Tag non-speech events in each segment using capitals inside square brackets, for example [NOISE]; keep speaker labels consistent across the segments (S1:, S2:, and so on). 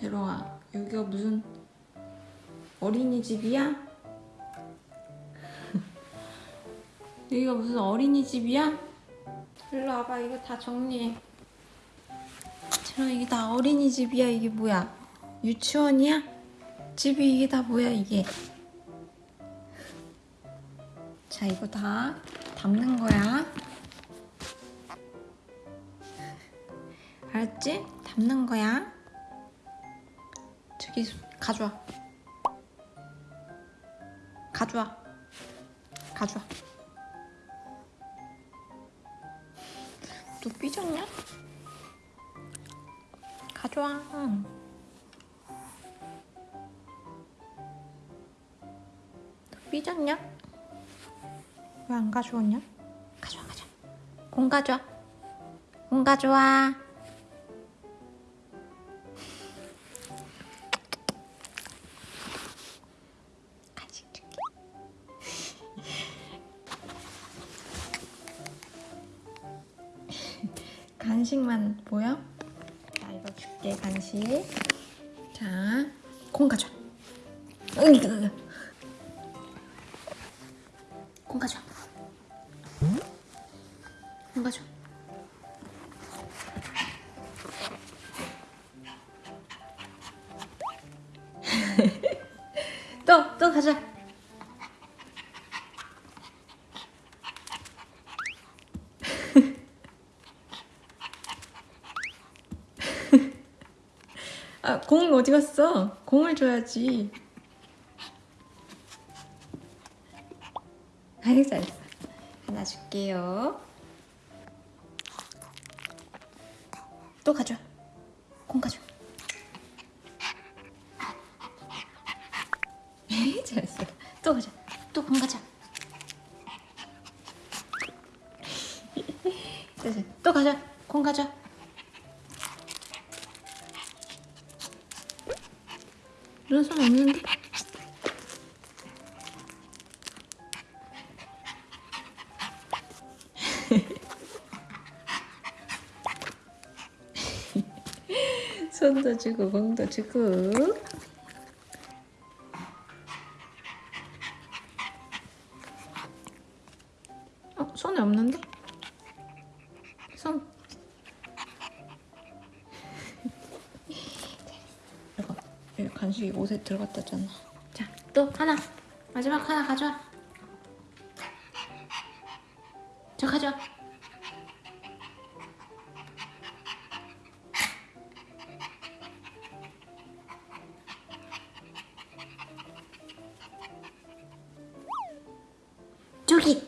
S1: 제로아 여기가 무슨 어린이집이야? [LAUGHS] 여기가 무슨 어린이집이야? 일로 와봐 이거 다 정리해 제로아 이게 다 어린이집이야 이게 뭐야 유치원이야? 집이 이게 다 뭐야 이게 자 이거 다 담는 거야 알았지? 담는 거야 저기 가져와 가져와 가져와 너 삐졌냐? 가져와 응. 너 삐졌냐? 왜 안 가져왔냐? 가져와 가져와 공 가져와 공 가져와 간식만 보여? 자 이거 줄게 간식. 이거 이거 공 가져와. 공 가져와. [LAUGHS] 또, 또 가자. 아, 공 어디 갔어? 공을 줘야지. 아이, 잘했어. 하나 줄게요. 또 가져. 공 가져. 잘했어. 또 가자. 또 공. 됐어. 또 가자. 공 가자. 이런 손 없는데? [LAUGHS] 손도 주고 공도 주고 어? 손에 없는데? 간식이 옷에 들어갔다잖아. 자 또 하나. 마지막 하나 가져와. 저 가져와. 저기.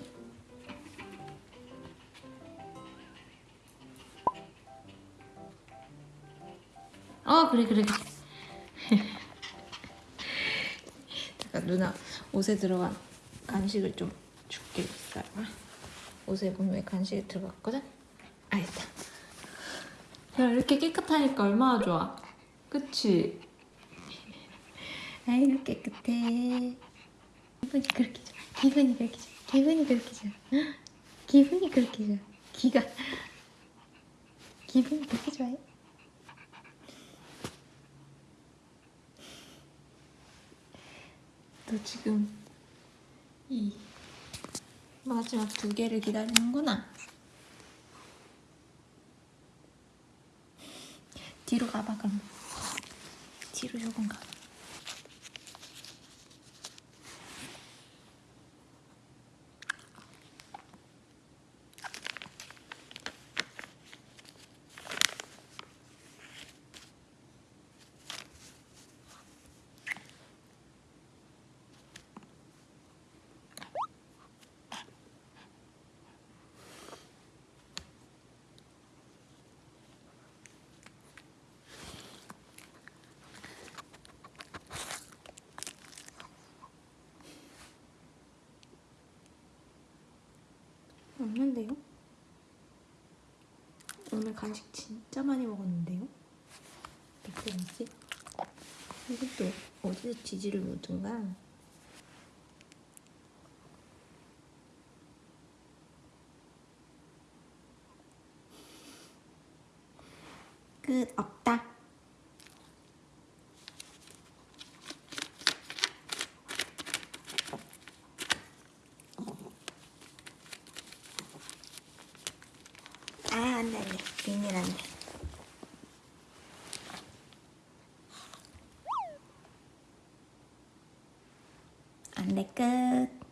S1: 어 그래 그래 누나 옷에 들어간 간식을 좀 줄게. 기다려봐 옷에 분명히 간식이 들어갔거든? 알겠다. 야 이렇게 깨끗하니까 얼마나 좋아. 그치? 아이고 깨끗해. 기분이 그렇게 좋아. 기분이 그렇게 좋아. 기분이 그렇게 좋아. 헉, 기분이 그렇게 좋아. 기가. 기분이 그렇게 좋아해? 너 지금 이 마지막 두 개를 기다리는구나. 뒤로 가봐 그럼. 뒤로 조금 가. 없는데요? 오늘 간식 진짜 많이 먹었는데요? 몇 개지? 이것도 어디서 지지를 묻은가? 끝 없다. 비닐 안돼 안돼 끝